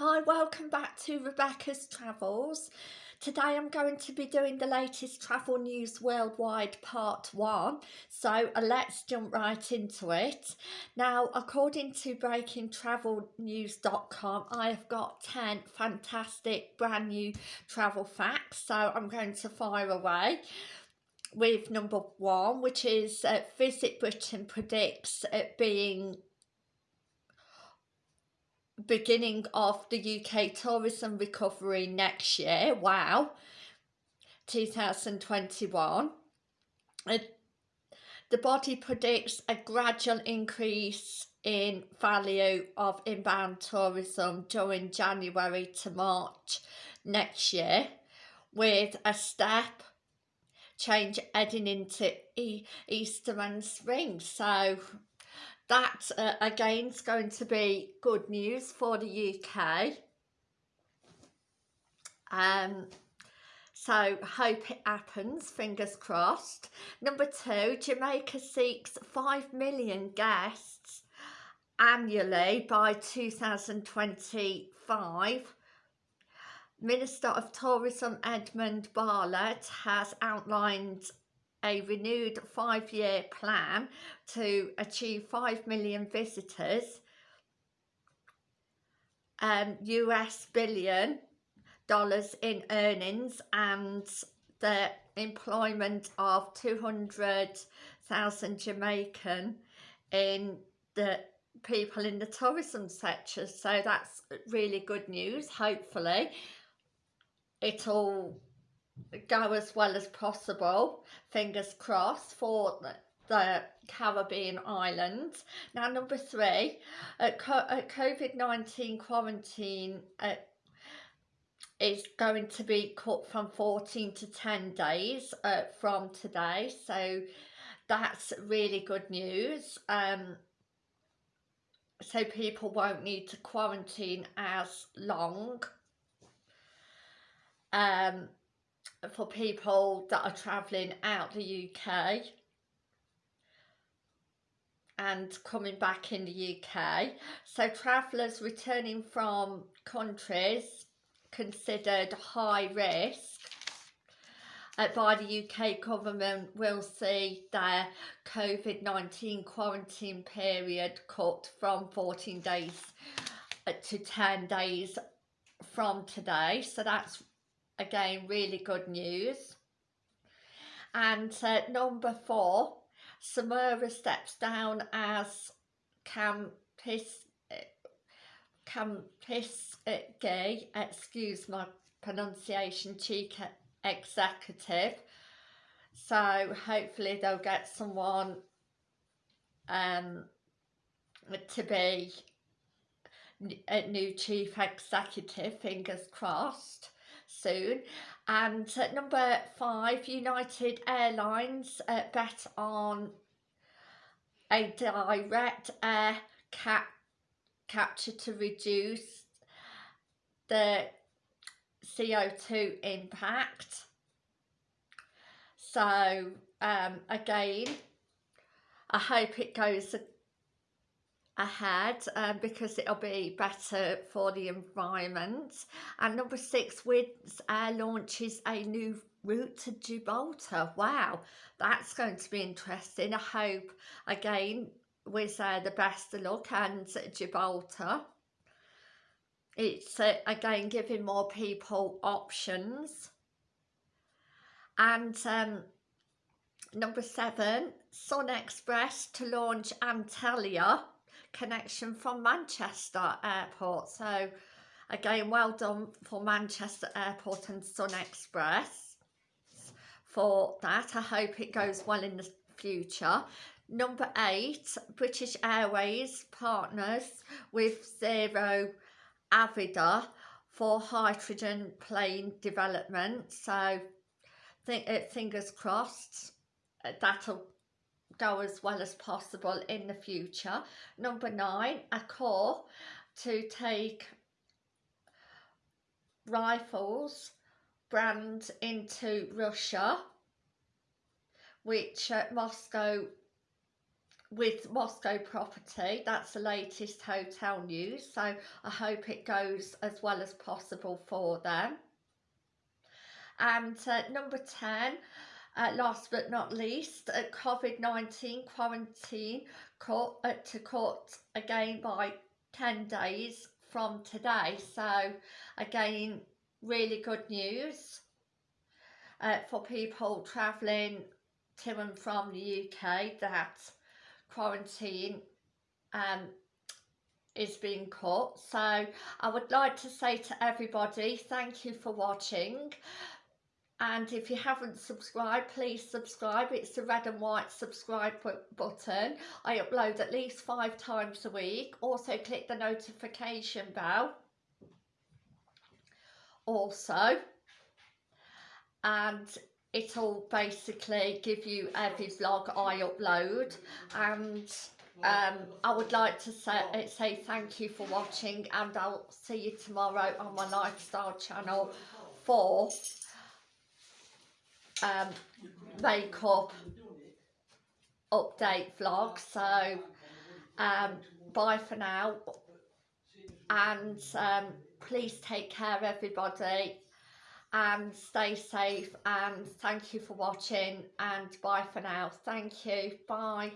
Hi, welcome back to Rebecca's Travels. Today I'm going to be doing the latest travel news worldwide part one. So uh, let's jump right into it. Now, according to breakingtravelnews.com, I have got 10 fantastic brand new travel facts. So I'm going to fire away with number one, which is uh, Visit Britain predicts it being beginning of the UK tourism recovery next year. Wow. 2021. Uh, the body predicts a gradual increase in value of inbound tourism during January to March next year with a step change heading into e Easter and spring. So that uh, again is going to be good news for the UK. Um, so hope it happens, fingers crossed. Number two, Jamaica seeks 5 million guests annually by 2025. Minister of Tourism Edmund Bartlett has outlined a renewed five-year plan to achieve 5 million visitors um, US billion dollars in earnings and the employment of 200,000 Jamaican in the people in the tourism sector. So that's really good news hopefully. It'll go as well as possible, fingers crossed, for the, the Caribbean islands. Now, number three, uh, COVID-19 quarantine uh, is going to be cut from 14 to 10 days uh, from today. So that's really good news. Um, so people won't need to quarantine as long. Um, for people that are travelling out the UK and coming back in the UK. So travellers returning from countries considered high risk uh, by the UK government will see their COVID-19 quarantine period cut from 14 days uh, to 10 days from today. So that's again really good news. And uh, number four Samira steps down as campus campus gay excuse my pronunciation chief executive. So hopefully they'll get someone um to be a new chief executive fingers crossed soon. And uh, number five, United Airlines uh, bet on a direct air cap capture to reduce the CO2 impact. So um, again, I hope it goes ahead um, because it'll be better for the environment. And number six, Wizz Air launches a new route to Gibraltar. Wow, that's going to be interesting. I hope, again, Wizz Air the best of luck and Gibraltar. It's, uh, again, giving more people options. And um, number seven, Sun Express to launch Antalya connection from Manchester Airport. So again, well done for Manchester Airport and Sun Express for that. I hope it goes well in the future. Number eight, British Airways partners with Zero Avida for hydrogen plane development. So think, uh, fingers crossed uh, that'll go as well as possible in the future. Number nine, Accor to take rifles brand into Russia, which uh, Moscow with Moscow property. That's the latest hotel news. So I hope it goes as well as possible for them. And uh, number 10, uh, last but not least, uh, COVID-19 quarantine court, uh, to court again by 10 days from today. So again, really good news uh, for people travelling to and from the UK that quarantine um, is being cut. So I would like to say to everybody, thank you for watching. And if you haven't subscribed, please subscribe. It's the red and white subscribe button. I upload at least five times a week. Also click the notification bell. Also, and it'll basically give you every vlog I upload and um, I would like to say, say thank you for watching and I'll see you tomorrow on my lifestyle channel for um, makeup update vlog so um, bye for now. And um, please take care everybody. And stay safe and thank you for watching and bye for now. Thank you. Bye